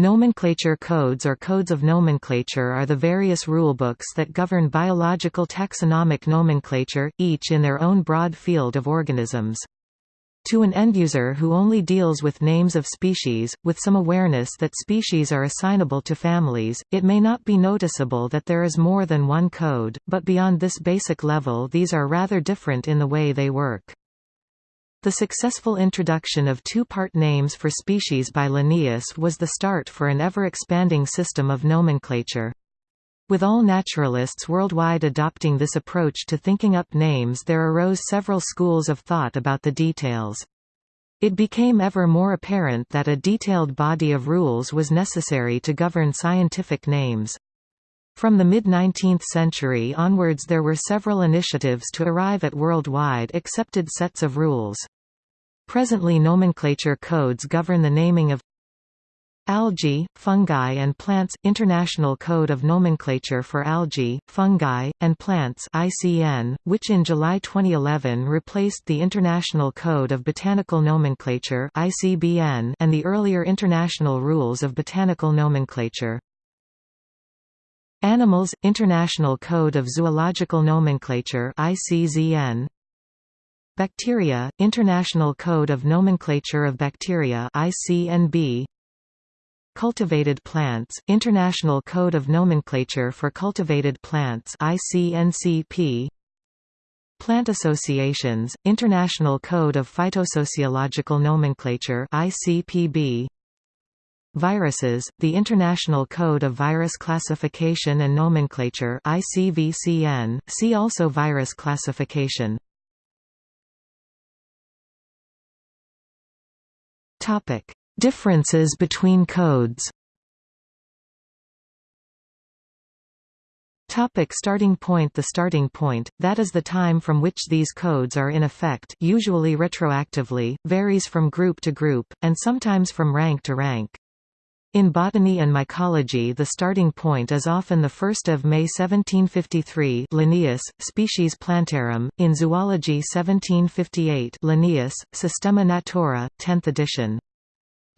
Nomenclature codes or codes of nomenclature are the various rulebooks that govern biological taxonomic nomenclature, each in their own broad field of organisms. To an end-user who only deals with names of species, with some awareness that species are assignable to families, it may not be noticeable that there is more than one code, but beyond this basic level these are rather different in the way they work. The successful introduction of two-part names for species by Linnaeus was the start for an ever-expanding system of nomenclature. With all naturalists worldwide adopting this approach to thinking up names there arose several schools of thought about the details. It became ever more apparent that a detailed body of rules was necessary to govern scientific names. From the mid-19th century onwards there were several initiatives to arrive at worldwide accepted sets of rules. Presently nomenclature codes govern the naming of Algae, fungi and plants – International Code of Nomenclature for Algae, Fungi, and Plants ICN, which in July 2011 replaced the International Code of Botanical Nomenclature ICBN and the earlier International Rules of Botanical Nomenclature. Animals – International Code of Zoological Nomenclature ICZN. Bacteria – International Code of Nomenclature of Bacteria ICNB. Cultivated plants – International Code of Nomenclature for Cultivated Plants ICNCP. Plant Associations – International Code of Phytosociological Nomenclature ICPB. Viruses, the International Code of Virus Classification and Nomenclature ICVCN, see also virus classification. Differences between codes. Topic starting point The starting point, that is the time from which these codes are in effect usually retroactively, varies from group to group, and sometimes from rank to rank. In botany and mycology the starting point is often 1 May 1753 Linnaeus, Species Plantarum, in zoology 1758 Linnaeus, Systema Naturae, 10th edition.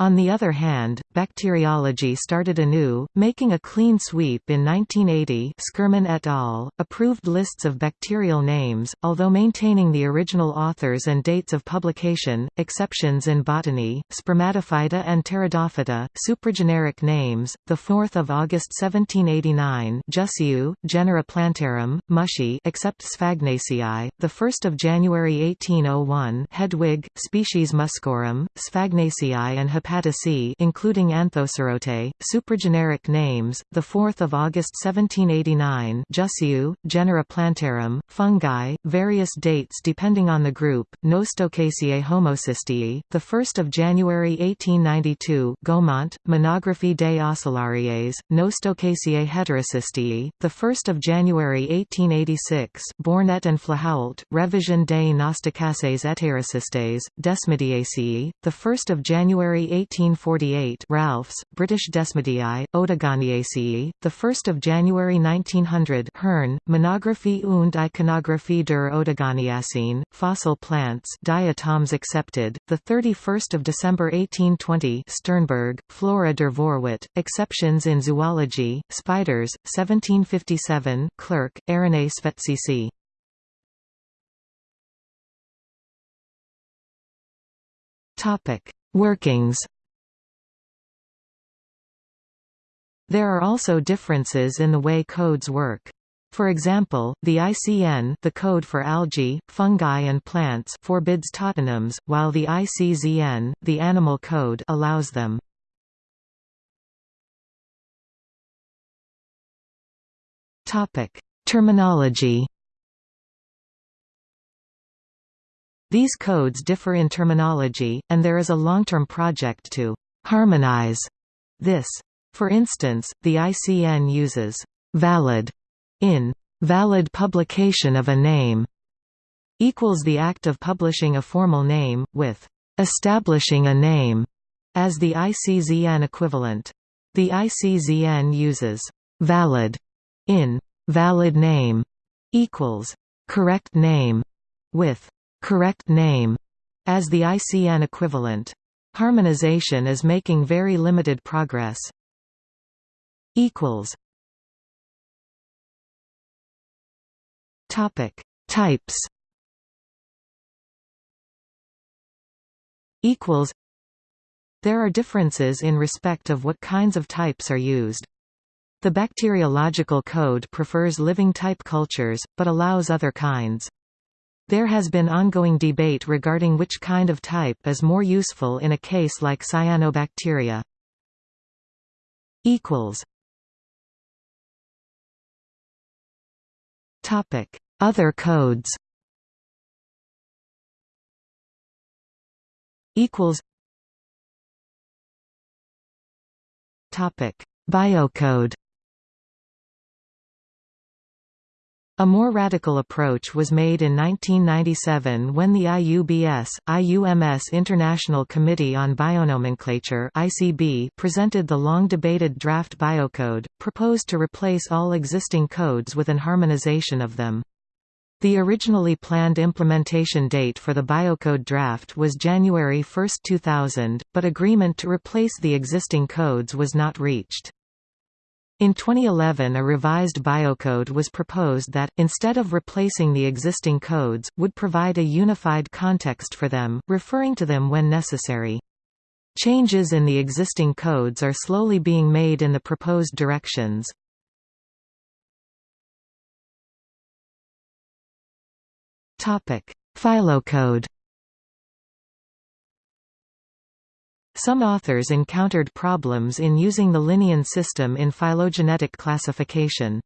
On the other hand, bacteriology started anew, making a clean sweep in 1980 Skerman et al., approved lists of bacterial names, although maintaining the original authors and dates of publication, exceptions in botany, spermatophyta and pteridophyta, suprageneric names, 4 August 1789 Jussieu, genera Plantarum, Musci except Sphagnaceae, 1 January 1801 Hedwig, species Muscorum, Sphagnaceae and Hepaticae including Anthocerotae, supergeneric names, the 4 August 1789 Jussieu, genera Plantarum, fungi, various dates depending on the group, Nostocaceae homocysteae, 1 January 1892 Gomont, Monographie des Oscillariées, Nostocaceae heterocysteae, 1 January 1886 Bornet and Flahault, Revision des Nostocaceae heterocystes, Desmidiaceae, 1 January 1848 Ralfs, British Desmidieae, Oedogoniaceae, 1 January 1900 Hirn, Monographie und Iconographie der Oedogoniaceen, Fossil Plants diatoms accepted, 31 December 1820 Sternberg, Flora der Vorwelt, Exceptions in Zoology, Spiders, 1757 Clerck, Aranei Svecici. Topic Workings There are also differences in the way codes work. For example, the ICN the code for algae, fungi and plants forbids tautonyms, while the ICZN the animal code allows them. Terminology These codes differ in terminology, and there is a long-term project to harmonize this. For instance, the ICN uses valid in valid publication of a name equals the act of publishing a formal name, with establishing a name as the ICZN equivalent. The ICZN uses valid in valid name equals correct name with correct name as the ICN equivalent. Harmonization is making very limited progress. Equals. Topic Types Equals There are differences in respect of what kinds of types are used. The bacteriological code prefers living type cultures, but allows other kinds. There has been ongoing debate regarding which kind of type is more useful in a case like cyanobacteria. Other codes. Biocode A more radical approach was made in 1997 when the IUBS, IUMS International Committee on Bionomenclature ICB presented the long-debated draft biocode, proposed to replace all existing codes with an harmonization of them. The originally planned implementation date for the biocode draft was January 1, 2000, but agreement to replace the existing codes was not reached. In 2011 a revised biocode was proposed that, instead of replacing the existing codes, would provide a unified context for them, referring to them when necessary. Changes in the existing codes are slowly being made in the proposed directions. Phylocode Some authors encountered problems in using the Linnean system in phylogenetic classification.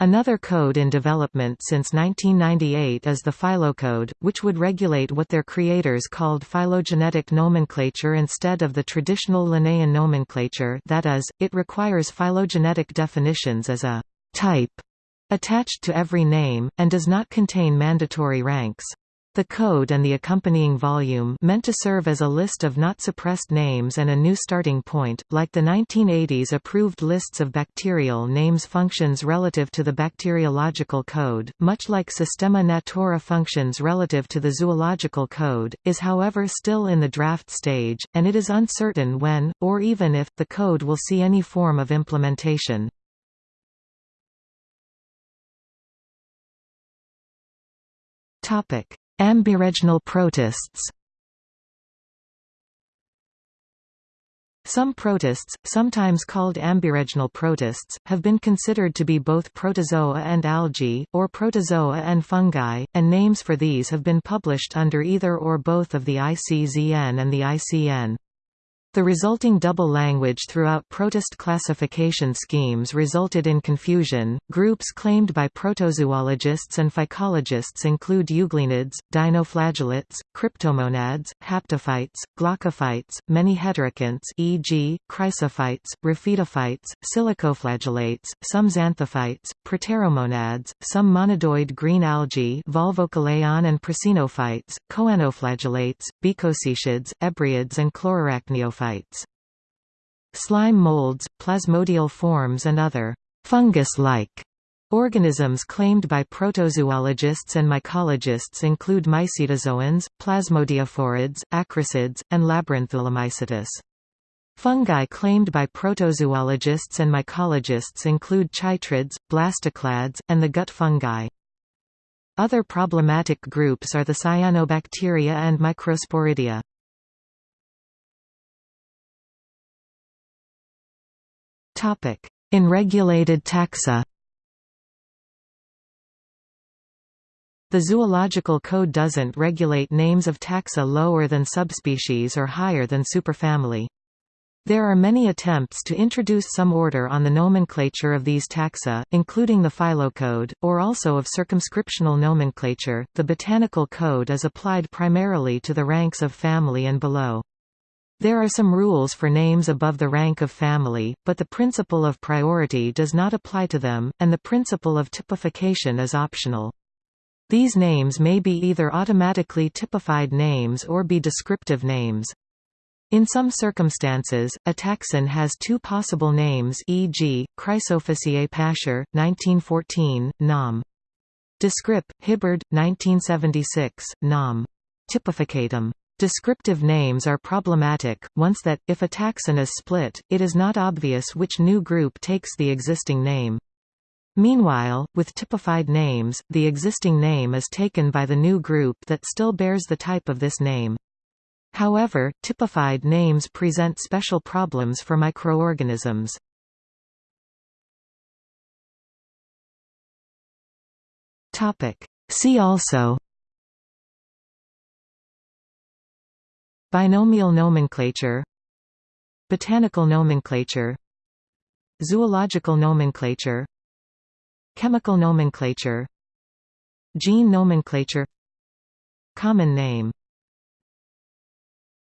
Another code in development since 1998 is the Phylocode, which would regulate what their creators called phylogenetic nomenclature instead of the traditional Linnaean nomenclature that is, it requires phylogenetic definitions as a «type» attached to every name, and does not contain mandatory ranks. The code and the accompanying volume meant to serve as a list of not suppressed names and a new starting point, like the 1980s approved lists of bacterial names functions relative to the bacteriological code, much like Systema Naturae functions relative to the zoological code, is however still in the draft stage, and it is uncertain when, or even if, the code will see any form of implementation. Topic Ambireginal protists Some protists, sometimes called ambireginal protists, have been considered to be both protozoa and algae, or protozoa and fungi, and names for these have been published under either or both of the ICZN and the ICN. The resulting double language throughout protist classification schemes resulted in confusion. Groups claimed by protozoologists and phycologists include euglenids, dinoflagellates, cryptomonads, haptophytes, glaucophytes, many heterokonts e.g., chrysophytes, raphidophytes, silicoflagellates, some xanthophytes, proteromonads, some monadoid green algae volvochalaeon and prasinophytes, choanoflagellates, bicosoecids, ebriids and Slime molds, plasmodial forms and other fungus-like Organisms claimed by protozoologists and mycologists include mycetozoans, plasmodiophorids, acrasids, and Labyrinthulomycetes. Fungi claimed by protozoologists and mycologists include chytrids, blastoclads, and the gut fungi. Other problematic groups are the cyanobacteria and microsporidia. In regulated taxa The zoological code doesn't regulate names of taxa lower than subspecies or higher than superfamily. There are many attempts to introduce some order on the nomenclature of these taxa, including the phylocode, or also of circumscriptional nomenclature. The botanical code is applied primarily to the ranks of family and below. There are some rules for names above the rank of family, but the principle of priority does not apply to them, and the principle of typification is optional. These names may be either automatically typified names or be descriptive names. In some circumstances, a taxon has two possible names e.g., Chrysophyceae pascher, 1914, Nom. Descrip. Hibbard, 1976, Nom. Typificatum. Descriptive names are problematic, once that, if a taxon is split, it is not obvious which new group takes the existing name. Meanwhile, with typified names, the existing name is taken by the new group that still bears the type of this name. However, typified names present special problems for microorganisms. See also Binomial nomenclature Botanical nomenclature Zoological nomenclature Chemical nomenclature Gene nomenclature Common name